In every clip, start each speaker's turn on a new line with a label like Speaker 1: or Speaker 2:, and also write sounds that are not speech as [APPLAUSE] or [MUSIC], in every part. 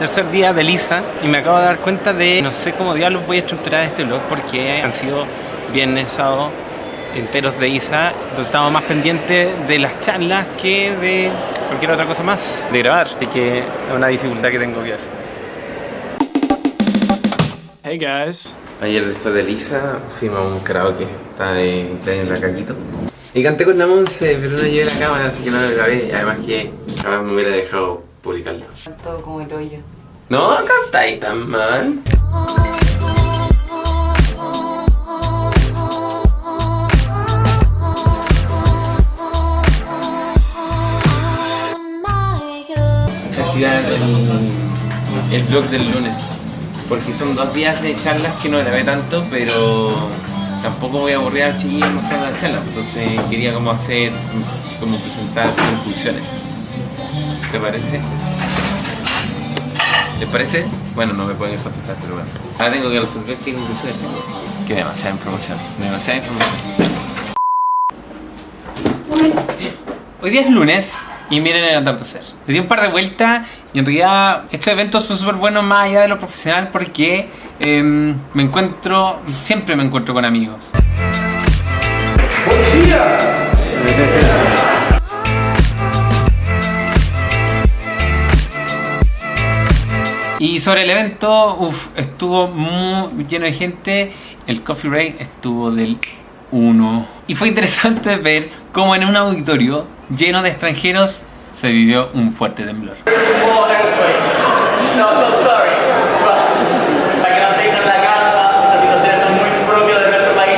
Speaker 1: tercer día de Lisa y me acabo de dar cuenta de no sé cómo diablos voy a estructurar este vlog porque han sido viernes, sábado enteros de Isa, entonces estamos más pendientes de las charlas que de cualquier otra cosa más de grabar, y que es una dificultad que tengo que ver.
Speaker 2: Hey guys.
Speaker 1: Ayer después de Lisa fuimos a un karaoke, estaba de cumpleaños en la caquito. Y canté con la Monse, pero no llevé la cámara, así que no lo grabé. Y además que jamás me hubiera dejado publicarlo.
Speaker 3: Todo como el hoyo.
Speaker 1: No cantáis tan mal. Activar el, el blog del lunes. Porque son dos días de charlas que no grabé tanto, pero tampoco voy a aburrir al chiquillo mostrando las charlas. Entonces quería como hacer, como presentar conclusiones. ¿Te parece? ¿Les parece? Bueno, no me pueden contestar, pero bueno. Ahora tengo que resolver qué conclusiones. Que demasiada información, demasiada información. Hoy día es lunes y miren el atardecer. Le di un par de vueltas y en realidad estos eventos son súper buenos más allá de lo profesional porque em, me encuentro, siempre me encuentro con amigos. Y sobre el evento, uff, estuvo muy lleno de gente. El coffee break estuvo del 1. Y fue interesante [LAUGHS] ver cómo en un auditorio lleno de extranjeros se vivió un fuerte temblor.
Speaker 4: No. Para que no tengan la calma, estas situaciones son muy propias de nuestro país.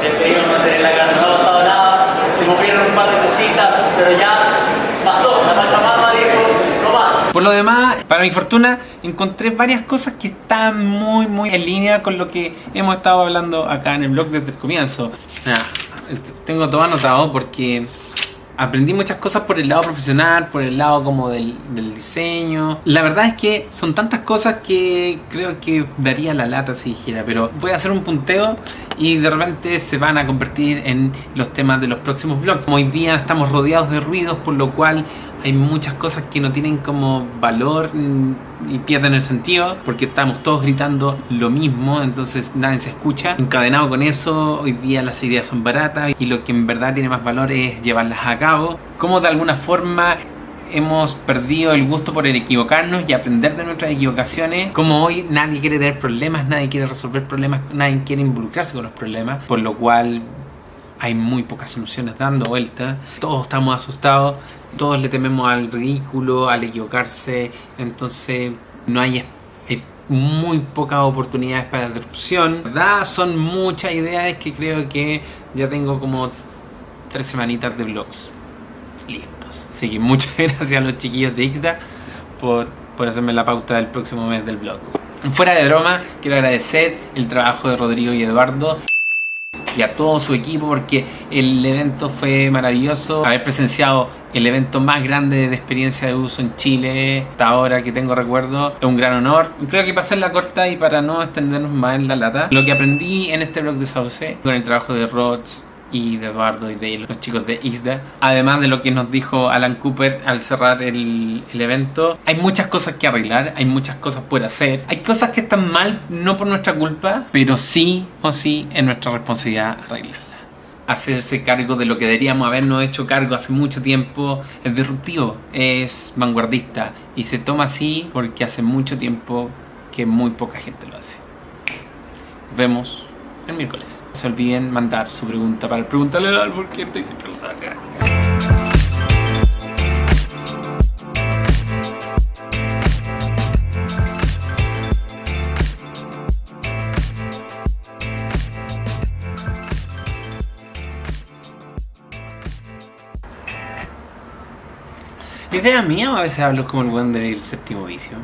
Speaker 4: Les pedimos mantener la calma, no ha pasado nada. Se movieron un par de cositas, pero ya pasó. La Pachamama dijo, no más.
Speaker 1: Por lo demás, para mi fortuna, encontré varias cosas que están muy, muy en línea con lo que hemos estado hablando acá en el blog desde el comienzo. Tengo todo anotado porque aprendí muchas cosas por el lado profesional, por el lado como del, del diseño. La verdad es que son tantas cosas que creo que daría la lata si dijera, pero voy a hacer un punteo y de repente se van a convertir en los temas de los próximos vlogs. Hoy día estamos rodeados de ruidos, por lo cual hay muchas cosas que no tienen como valor y pierden el sentido porque estamos todos gritando lo mismo, entonces nadie se escucha. Encadenado con eso, hoy día las ideas son baratas y lo que en verdad tiene más valor es llevarlas a cabo. Como de alguna forma hemos perdido el gusto por el equivocarnos y aprender de nuestras equivocaciones. Como hoy nadie quiere tener problemas, nadie quiere resolver problemas, nadie quiere involucrarse con los problemas, por lo cual hay muy pocas soluciones dando vuelta. Todos estamos asustados, todos le tememos al ridículo, al equivocarse, entonces no hay, hay muy pocas oportunidades para la disrupción. ¿Verdad? Son muchas ideas que creo que ya tengo como tres semanitas de vlogs listos. Así que muchas [LAUGHS] gracias a los chiquillos de Ixda por, por hacerme la pauta del próximo mes del vlog. Fuera de broma, quiero agradecer el trabajo de Rodrigo y Eduardo a todo su equipo porque el evento fue maravilloso. Haber presenciado el evento más grande de experiencia de uso en Chile hasta ahora que tengo recuerdo es un gran honor. Creo que para hacer corta y para no extendernos más en la lata, lo que aprendí en este blog de Sauce con el trabajo de Rods, y de Eduardo y de los chicos de ISDA. Además de lo que nos dijo Alan Cooper al cerrar el, el, evento, hay muchas cosas que arreglar, hay muchas cosas por hacer. Hay cosas que están mal, no por nuestra culpa, pero sí o sí es nuestra responsabilidad arreglarlas. Hacerse cargo de lo que deberíamos habernos hecho cargo hace mucho tiempo es disruptivo, es vanguardista y se toma así porque hace mucho tiempo que muy poca gente lo hace. Nos vemos el miércoles. No se olviden mandar su pregunta para preguntarle al porque estoy sin preguntar. ¿La idea mía a veces hablo como el buen del séptimo vicio?